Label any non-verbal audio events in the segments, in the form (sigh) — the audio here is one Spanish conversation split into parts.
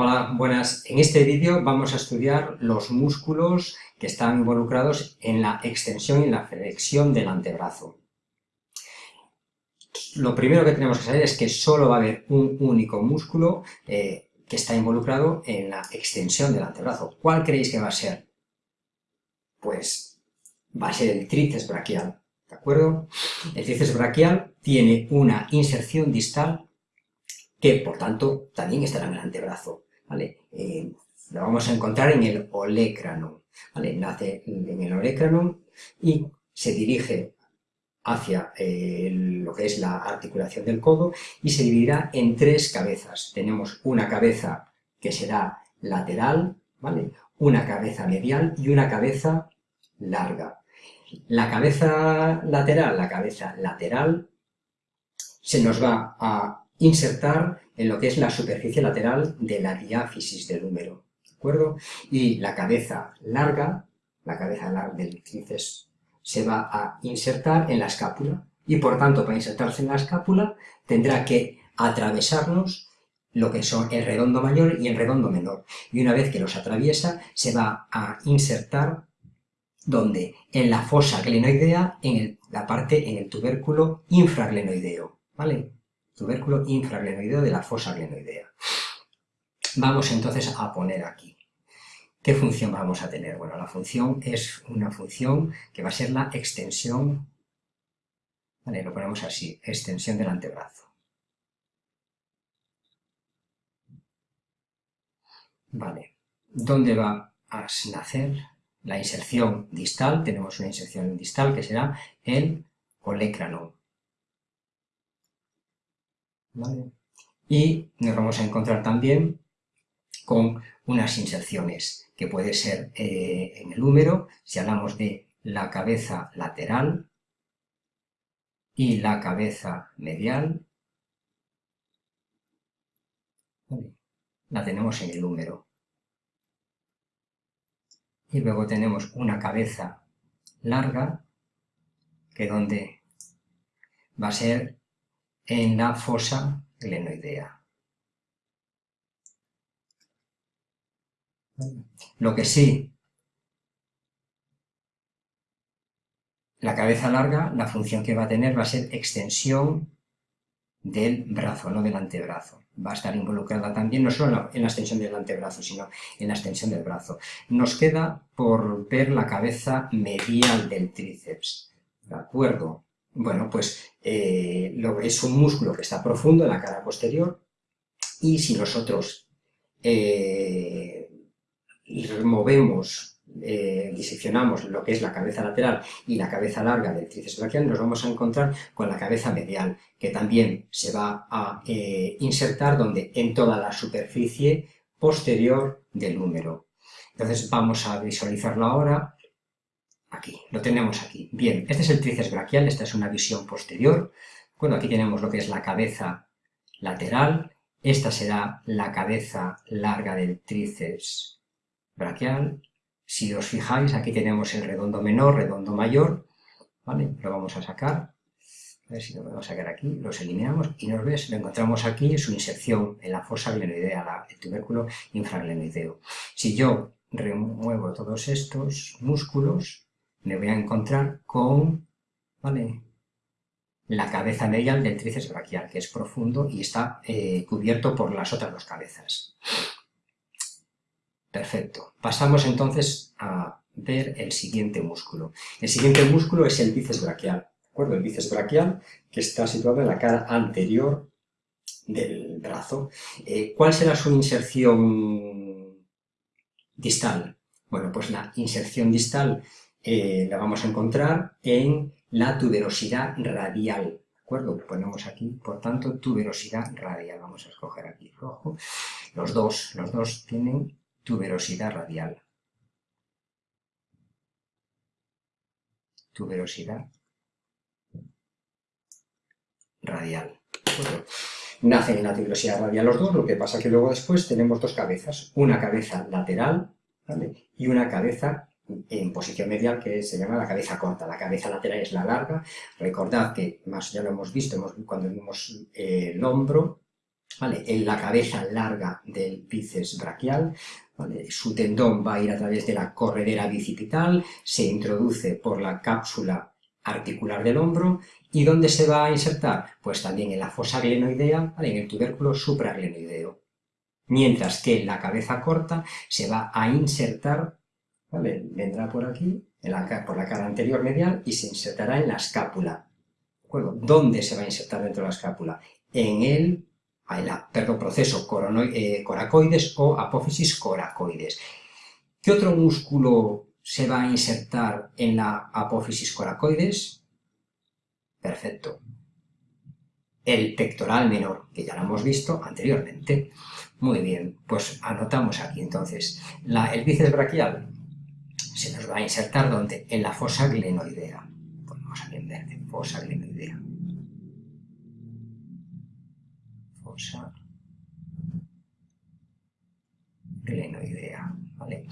Hola, buenas. En este vídeo vamos a estudiar los músculos que están involucrados en la extensión y la flexión del antebrazo. Lo primero que tenemos que saber es que solo va a haber un único músculo eh, que está involucrado en la extensión del antebrazo. ¿Cuál creéis que va a ser? Pues va a ser el tríceps braquial, ¿de acuerdo? El tríceps braquial tiene una inserción distal que, por tanto, también estará en el antebrazo. ¿Vale? Eh, lo vamos a encontrar en el olecranon, ¿vale? Nace en el olecranon y se dirige hacia eh, lo que es la articulación del codo y se dividirá en tres cabezas. Tenemos una cabeza que será lateral, una cabeza medial y una cabeza larga. La cabeza lateral, la cabeza lateral, se nos va a insertar en lo que es la superficie lateral de la diáfisis del húmero, ¿de acuerdo? Y la cabeza larga, la cabeza larga del tríceps, se va a insertar en la escápula y por tanto para insertarse en la escápula tendrá que atravesarnos lo que son el redondo mayor y el redondo menor. Y una vez que los atraviesa, se va a insertar donde en la fosa glenoidea, en la parte, en el tubérculo infraglenoideo, ¿vale? Tubérculo infraglenoideo de la fosa glenoidea. Vamos entonces a poner aquí. ¿Qué función vamos a tener? Bueno, la función es una función que va a ser la extensión, vale, lo ponemos así, extensión del antebrazo. Vale, ¿dónde va a nacer la inserción distal? Tenemos una inserción distal que será el Y nos vamos a encontrar también con unas inserciones que puede ser eh, en el húmero, si hablamos de la cabeza lateral y la cabeza medial, la tenemos en el húmero. Y luego tenemos una cabeza larga, que donde va a ser en la fosa glenoidea. Lo que sí, la cabeza larga, la función que va a tener va a ser extensión del brazo, no del antebrazo. Va a estar involucrada también, no solo en la, extensión del antebrazo, sino en la extensión del brazo. Nos queda por ver la cabeza medial del tríceps. ¿De acuerdo? Bueno, pues eh, es un músculo que está profundo en la cara posterior y si nosotros eh, removemos, eh, diseccionamos lo que es la cabeza lateral y la cabeza larga del tríceps brachial, nos vamos a encontrar con la cabeza medial, que también se va a insertar donde en toda la superficie posterior del húmero. Entonces vamos a visualizarlo ahora Aquí, lo tenemos aquí. Bien, este es el tríceps braquial, esta es una visión posterior. Bueno, aquí tenemos lo que es la cabeza lateral, esta será la cabeza larga del tríceps braquial. Si os fijáis, aquí tenemos el redondo menor, redondo mayor, ¿vale? Lo vamos a sacar, a ver si lo podemos sacar aquí, los eliminamos y nos ves, lo encontramos aquí, su inserción en la fosa glenoidea, el tubérculo infraglenoideo. Si yo remuevo todos estos músculos, me voy a encontrar con ¿vale? la cabeza medial del tríceps braquial, que es profundo y está eh, cubierto por las otras dos cabezas. Perfecto. Pasamos entonces a ver el siguiente músculo. El siguiente músculo es el bíceps braquial. ¿De acuerdo? El bíceps braquial que está situado en la cara anterior del brazo. Eh, ¿Cuál será su inserción distal? Bueno, pues la inserción distal eh, la vamos a encontrar en la tuberosidad radial. ¿De acuerdo? Ponemos aquí, por tanto, tuberosidad radial. Vamos a escoger aquí rojo. Los dos, los dos tienen tuberosidad radial. Tuberosidad radial. Nacen en la tuberosidad radial los dos, lo que pasa que luego después tenemos dos cabezas, una cabeza lateral y una cabeza en posición medial que se llama la cabeza corta. La cabeza lateral es la larga. Recordad que, más ya lo hemos visto cuando vimos eh, el hombro, ¿vale? en la cabeza larga del bíceps braquial, su tendón va a ir a través de la corredera bicipital, se introduce por la cápsula articular del hombro y ¿dónde se va a insertar? Pues también en la fosa glenoidea, en el tubérculo supraglenoideo. Mientras que la cabeza corta se va a insertar, vendrá por aquí, por la cara anterior medial y se insertará en la escápula. ¿Dónde se va a insertar dentro de la escápula? En el perdón, proceso eh, coracoides o apófisis coracoides. ¿Qué otro músculo se va a insertar en la apófisis coracoides? Perfecto. El pectoral menor, que ya lo hemos visto anteriormente. Muy bien, pues anotamos aquí entonces. el bíceps braquial se nos va a insertar ¿dónde? En la fosa glenoidea. Ponemos aquí en verde, fosa glenoidea. glenoidea, ¿vale?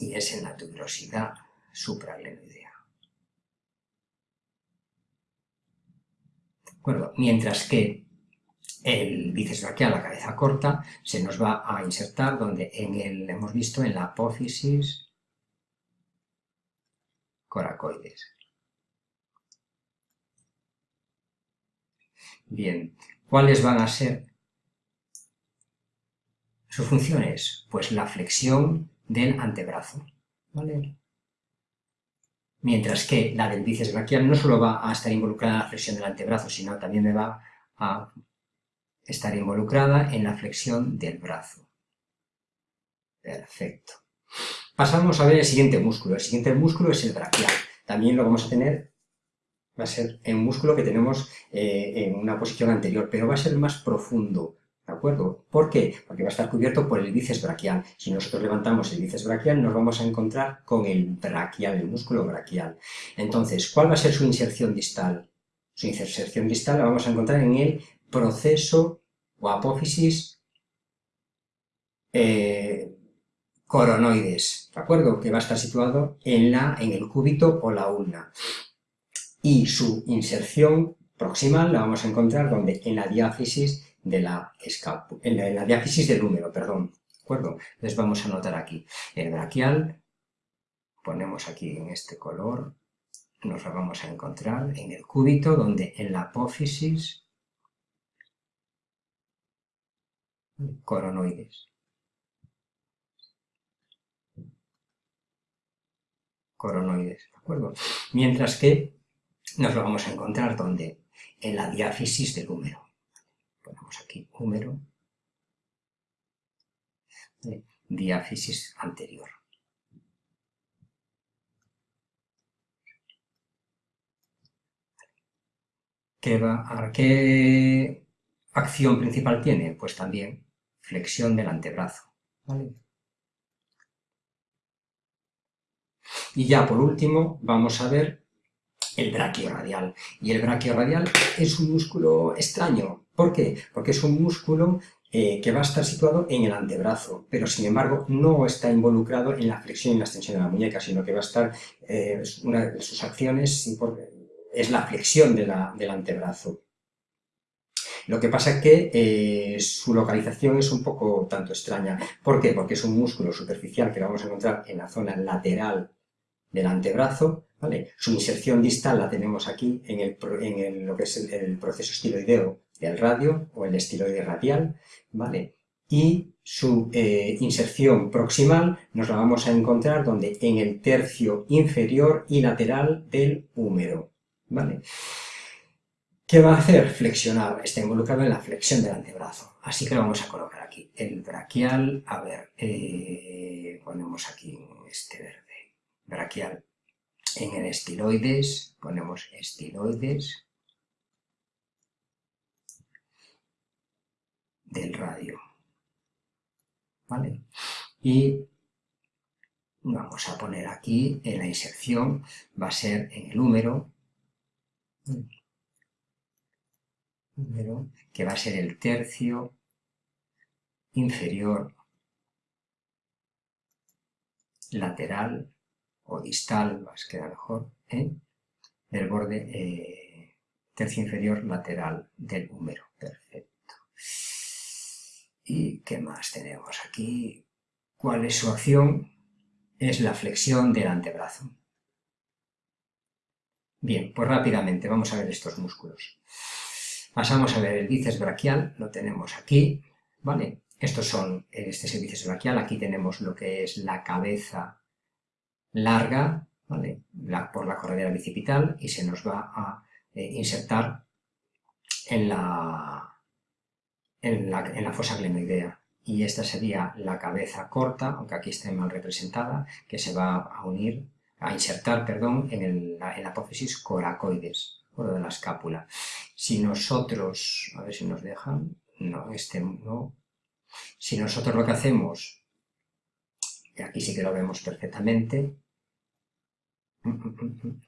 Y es en la tuberosidad supraglenoidea. ¿De acuerdo? Mientras que el bíceps braquial, la cabeza corta, se nos va a insertar donde en el, hemos visto en la apófisis coracoides. Bien, ¿Cuáles van a ser sus funciones? Pues la flexión del antebrazo, Mientras que la del bíceps braquial no solo va a estar involucrada en la flexión del antebrazo, sino también me va a estar involucrada en la flexión del brazo. Perfecto. Pasamos a ver el siguiente músculo. El siguiente músculo es el braquial. También lo vamos a tener va a ser un músculo que tenemos eh, en una posición anterior, pero va a ser más profundo, ¿de acuerdo? ¿Por qué? Porque va a estar cubierto por el bíceps braquial. Si nosotros levantamos el bíceps braquial, nos vamos a encontrar con el braquial, el músculo braquial. Entonces, ¿cuál va a ser su inserción distal? Su inserción distal la vamos a encontrar en el proceso o apófisis eh, coronoides, ¿de acuerdo? Que va a estar situado en, la, en el cúbito o la ulna y su inserción proximal la vamos a encontrar donde en la diáfisis de la en la, diáfisis del húmero, perdón, ¿de acuerdo? Entonces vamos a anotar aquí el braquial, ponemos aquí en este color, nos lo vamos a encontrar en el cúbito, donde en la apófisis coronoides. Coronoides, ¿de acuerdo? Mientras que nos lo vamos a encontrar donde? En la diáfisis del húmero. Ponemos aquí húmero, diáfisis anterior. ¿Qué, va, ¿Qué acción principal tiene? Pues también flexión del antebrazo. Y ya por último vamos a ver el radial Y el radial es un músculo extraño. ¿Por qué? Porque es un músculo eh, que va a estar situado en el antebrazo, pero sin embargo no está involucrado en la flexión y la extensión de la muñeca, sino que va a estar, eh, una de sus acciones es la flexión del antebrazo. Lo que pasa es que eh, su localización es un poco tanto extraña. ¿Por qué? Porque es un músculo superficial que lo vamos a encontrar en la zona lateral del antebrazo, ¿vale? Su inserción distal la tenemos aquí en, el, lo que es el, proceso estiloideo del radio o el estiloide radial, ¿vale? Y su eh, inserción proximal nos la vamos a encontrar donde en el tercio inferior y lateral del húmero, ¿vale? ¿Qué va a hacer? Flexionar, está involucrado en la flexión del antebrazo. Así que lo vamos a colocar aquí. El braquial, a ver, eh, ponemos aquí este verde. Braquial en el estiloides, ponemos estiloides del radio. ¿Vale? Y vamos a poner aquí en la inserción, va a ser en el húmero, que va a ser el tercio inferior lateral o distal, más queda mejor, ¿eh? del borde tercio inferior lateral del húmero. Perfecto. ¿Y qué más tenemos aquí? ¿Cuál es su acción? Es la flexión del antebrazo. Bien, pues rápidamente vamos a ver estos músculos. Pasamos a ver el bíceps braquial, lo tenemos aquí, ¿vale? Estos son, este es el bíceps braquial, aquí tenemos lo que es la cabeza larga, ¿vale? por la corredera bicipital y se nos va a eh, insertar en la, en la, en la fosa glenoidea. Y esta sería la cabeza corta, aunque aquí esté mal representada, que se va a unir, a insertar, perdón, en, el, la, en apófisis coracoides, por de la escápula. Si nosotros, a ver si nos dejan, no, este no. Si nosotros lo que hacemos, y aquí sí que lo vemos perfectamente, (laughs)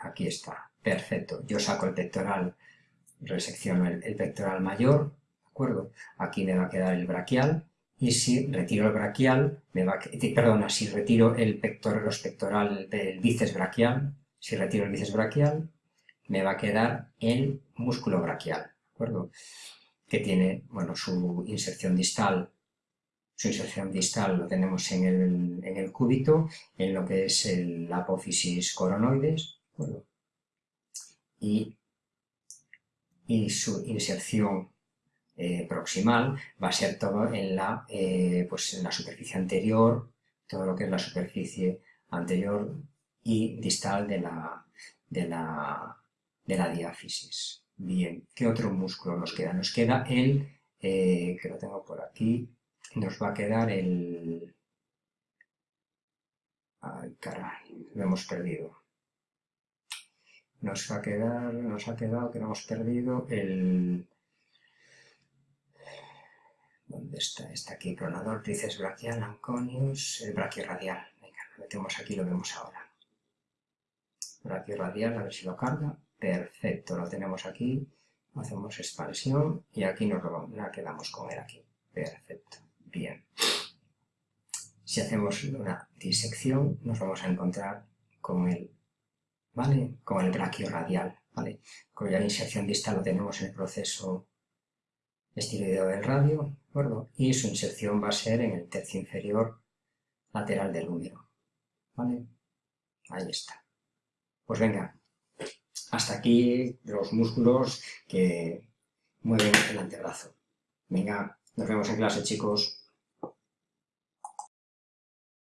aquí está, perfecto, yo saco el pectoral resecciono el, pectoral mayor, ¿de acuerdo? Aquí me va a quedar el braquial, y si retiro el braquial, me va a, perdona, si retiro el pectoral, los pectoral del bíceps braquial, si retiro el bíceps braquial, me va a quedar el músculo braquial, ¿de acuerdo? Que tiene, bueno, su inserción distal, su inserción distal lo tenemos en el, en el cúbito, en lo que es el apófisis coronoides, ¿de acuerdo? Y y su inserción eh, proximal va a ser todo en la, eh, pues en la superficie anterior, todo lo que es la superficie anterior y distal de la, de la, de la diáfisis. Bien, ¿qué otro músculo nos queda? Nos queda el, eh, que lo tengo por aquí, nos va a quedar el... Ay, caray, lo hemos perdido nos va a quedar, nos ha quedado que no hemos perdido el... ¿Dónde está? Está aquí, cronador, tríceps brachial, anconius, el brachiorradial. Venga, lo metemos aquí lo vemos ahora. Brachiorradial, a ver si lo carga. Perfecto, lo tenemos aquí. Hacemos expansión y aquí nos lo la quedamos con él aquí. Perfecto, bien. Si hacemos una disección, nos vamos a encontrar con el ¿vale? Con el radial, ¿vale? Cuya inserción distal lo tenemos en el proceso estiloideo del radio, ¿de acuerdo? Y su inserción va a ser en el tercio inferior lateral del húmero, ¿vale? Ahí está. Pues venga, hasta aquí los músculos que mueven el antebrazo. Venga, nos vemos en clase, chicos.